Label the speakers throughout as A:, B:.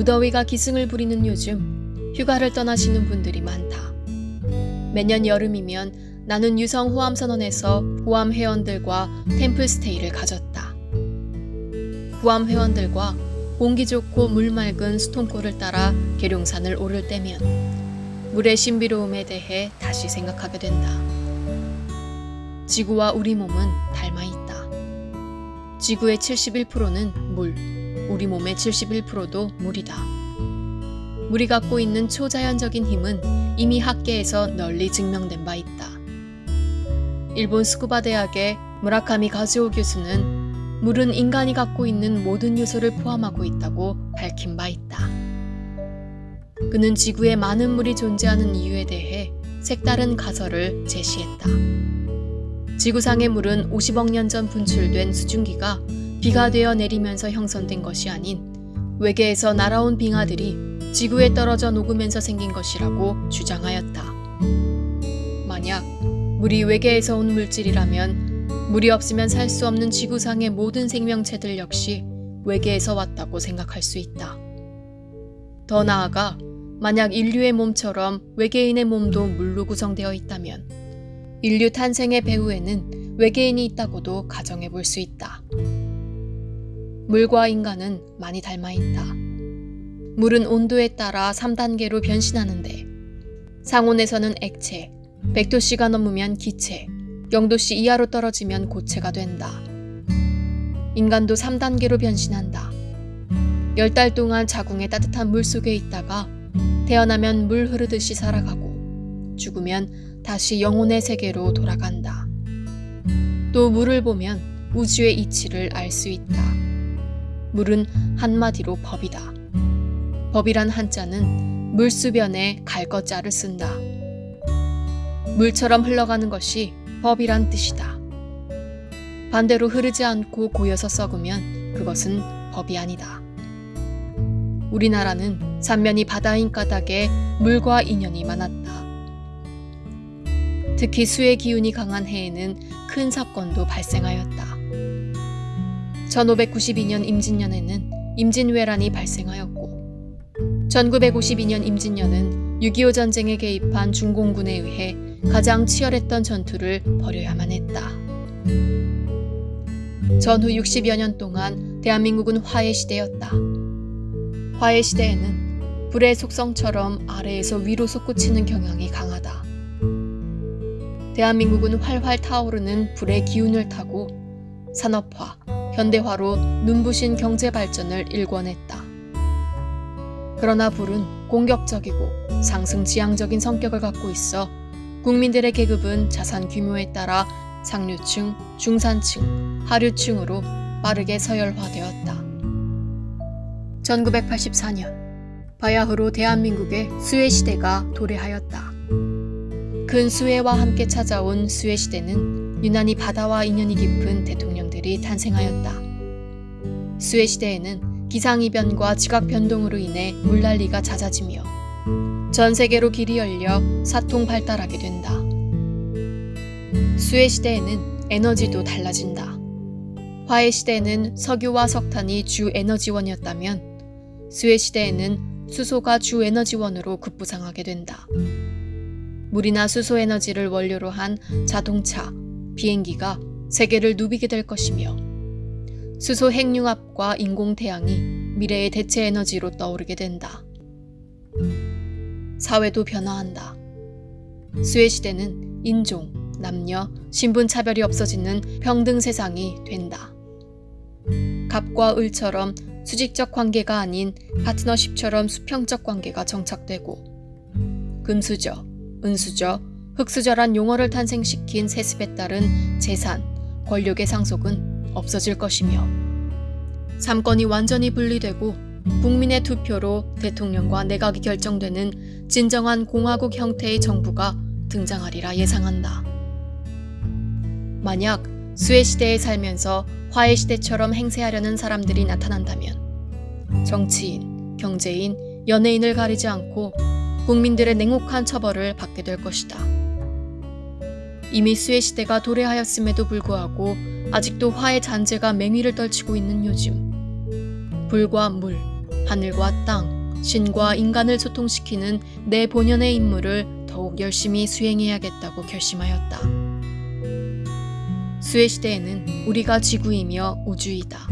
A: 무더위가 기승을 부리는 요즘 휴가를 떠나시는 분들이 많다. 매년 여름이면 나는 유성 호암 선원에서 호암 회원들과 템플스테이를 가졌다. 호암 회원들과 공기 좋고 물 맑은 수통골을 따라 계룡산을 오를 때면 물의 신비로움에 대해 다시 생각하게 된다. 지구와 우리 몸은 닮아 있다. 지구의 71%는 물, 우리 몸의 71%도 물이다. 물이 갖고 있는 초자연적인 힘은 이미 학계에서 널리 증명된 바 있다. 일본 스쿠바 대학의 무라카미 가즈오 교수는 물은 인간이 갖고 있는 모든 요소를 포함하고 있다고 밝힌 바 있다. 그는 지구에 많은 물이 존재하는 이유에 대해 색다른 가설을 제시했다. 지구상의 물은 50억 년 전 분출된 수증기가 비가 되어 내리면서 형성된 것이 아닌 외계에서 날아온 빙하들이 지구에 떨어져 녹으면서 생긴 것이라고 주장하였다. 만약 물이 외계에서 온 물질이라면 물이 없으면 살 수 없는 지구상의 모든 생명체들 역시 외계에서 왔다고 생각할 수 있다. 더 나아가 만약 인류의 몸처럼 외계인의 몸도 물로 구성되어 있다면 인류 탄생의 배후에는 외계인이 있다고도 가정해 볼 수 있다. 물과 인간은 많이 닮아 있다. 물은 온도에 따라 3단계로 변신하는데 상온에서는 액체, 100도씨가 넘으면 기체, 0도씨 이하로 떨어지면 고체가 된다. 인간도 3단계로 변신한다. 10달 동안 자궁의 따뜻한 물 속에 있다가 태어나면 물 흐르듯이 살아가고 죽으면 다시 영혼의 세계로 돌아간다. 또 물을 보면 우주의 이치를 알 수 있다. 물은 한마디로 법이다. 법이란 한자는 물수변에 갈 것자를 쓴다. 물처럼 흘러가는 것이 법이란 뜻이다. 반대로 흐르지 않고 고여서 썩으면 그것은 법이 아니다. 우리나라는 삼면이 바다인 까닭에 물과 인연이 많았다. 특히 수의 기운이 강한 해에는 큰 사건도 발생하였다. 1592년 임진년에는 임진왜란이 발생하였고 1952년 임진년은 6.25 전쟁에 개입한 중공군에 의해 가장 치열했던 전투를 벌여야만 했다. 전후 60여 년 동안 대한민국은 화해 시대였다. 화해 시대에는 불의 속성처럼 아래에서 위로 솟구치는 경향이 강하다. 대한민국은 활활 타오르는 불의 기운을 타고 산업화, 현대화로 눈부신 경제 발전을 일궈냈다. 그러나 불은 공격적이고 상승 지향적인 성격을 갖고 있어 국민들의 계급은 자산 규모에 따라 상류층, 중산층, 하류층으로 빠르게 서열화되었다. 1984년 바야흐로 대한민국의 수혜시대가 도래하였다. 근 수혜와 함께 찾아온 수혜시대는 유난히 바다와 인연이 깊은 대통령들이 탄생하였다. 수혜시대에는 기상이변과 지각 변동으로 인해 물난리가 잦아지며 전 세계로 길이 열려 사통 발달하게 된다. 수혜시대에는 에너지도 달라진다. 화해 시대에는 석유와 석탄이 주 에너지원이었다면 수혜시대에는 수소가 주 에너지원으로 급부상하게 된다. 물이나 수소 에너지를 원료로 한 자동차, 비행기가 세계를 누비게 될 것이며 수소 핵융합과 인공태양이 미래의 대체 에너지로 떠오르게 된다. 사회도 변화한다. 수혜시대는 인종, 남녀, 신분 차별이 없어지는 평등 세상이 된다. 갑과 을처럼 수직적 관계가 아닌 파트너십처럼 수평적 관계가 정착되고 금수저, 은수저, 흑수저란 용어를 탄생시킨 세습에 따른 재산, 권력의 상속은 없어질 것이며 삼권이 완전히 분리되고 국민의 투표로 대통령과 내각이 결정되는 진정한 공화국 형태의 정부가 등장하리라 예상한다. 만약 수혜 시대에 살면서 화해 시대처럼 행세하려는 사람들이 나타난다면 정치인, 경제인, 연예인을 가리지 않고 국민들의 냉혹한 처벌을 받게 될 것이다. 이미 수혜시대가 도래하였음에도 불구하고 아직도 화해 잔재가 맹위를 떨치고 있는 요즘 불과 물, 하늘과 땅, 신과 인간을 소통시키는 내 본연의 임무를 더욱 열심히 수행해야겠다고 결심하였다. 수의 시대에는 우리가 지구이며 우주이다.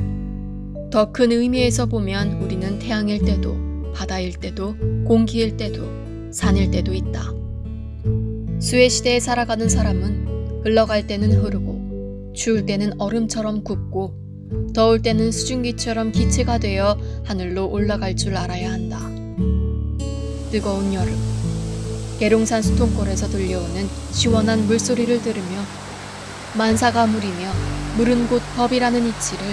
A: 더 큰 의미에서 보면 우리는 태양일 때도, 바다일 때도, 공기일 때도, 산일 때도 있다. 수의 시대에 살아가는 사람은 흘러갈 때는 흐르고, 추울 때는 얼음처럼 굽고, 더울 때는 수증기처럼 기체가 되어 하늘로 올라갈 줄 알아야 한다. 뜨거운 여름, 계룡산 수통골에서 들려오는 시원한 물소리를 들으며 만사가 물이며 물은 곧 법이라는 이치를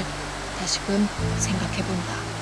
A: 다시금 생각해 본다.